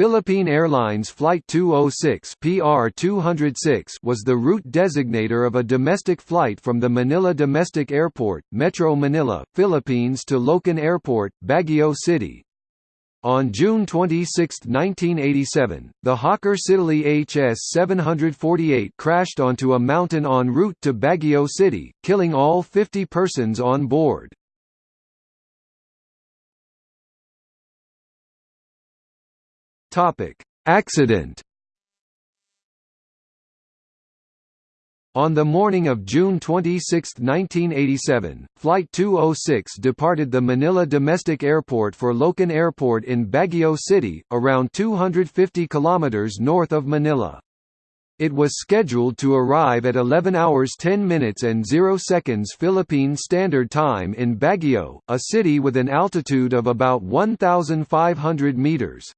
Philippine Airlines Flight 206 PR206 was the route designator of a domestic flight from the Manila Domestic Airport, Metro Manila, Philippines to Loakan Airport, Baguio City. On June 26, 1987, the Hawker Siddeley HS-748 crashed onto a mountain en route to Baguio City, killing all 50 persons on board. Topic: Accident. On the morning of June 26, 1987, Flight 206 departed the Manila Domestic Airport for Loakan Airport in Baguio City, around 250 kilometers north of Manila. It was scheduled to arrive at 11 hours 10 minutes and 0 seconds Philippine Standard Time in Baguio, a city with an altitude of about 1,500 meters.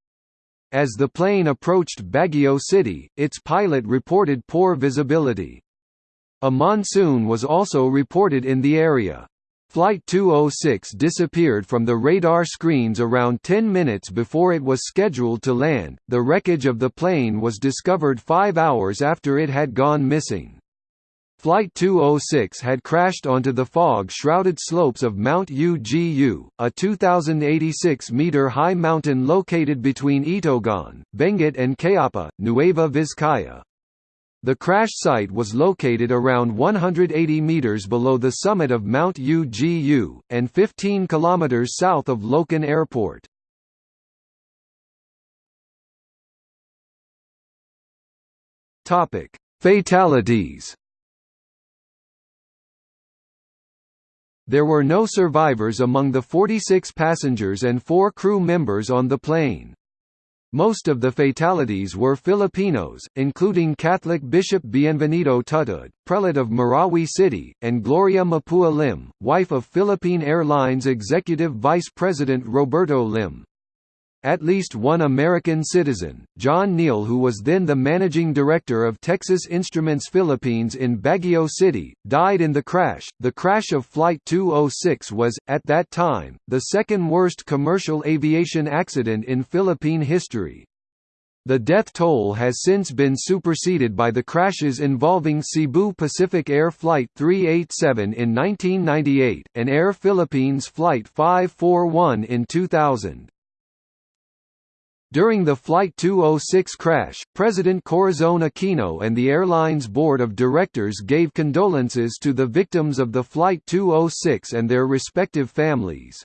As the plane approached Baguio City, its pilot reported poor visibility. A monsoon was also reported in the area. Flight 206 disappeared from the radar screens around 10 minutes before it was scheduled to land. The wreckage of the plane was discovered five hours after it had gone missing. Flight 206 had crashed onto the fog-shrouded slopes of Mount Ugu, a 2,086-metre high mountain located between Itogon, Benguet and Kayapa, Nueva Vizcaya. The crash site was located around 180 meters below the summit of Mount Ugu, and 15 kilometers south of Loakan Airport. Fatalities There were no survivors among the 46 passengers and four crew members on the plane. Most of the fatalities were Filipinos, including Catholic Bishop Bienvenido Tudtud, prelate of Marawi City, and Gloria Mapua Lim, wife of Philippine Airlines Executive Vice President Roberto Lim. At least one American citizen, John Neal who was then the managing director of Texas Instruments Philippines in Baguio City, died in the crash. The crash of Flight 206 was, at that time, the second worst commercial aviation accident in Philippine history. The death toll has since been superseded by the crashes involving Cebu Pacific Air Flight 387 in 1998, and Air Philippines Flight 541 in 2000. During the Flight 206 crash, President Corazon Aquino and the airline's board of directors gave condolences to the victims of the Flight 206 and their respective families.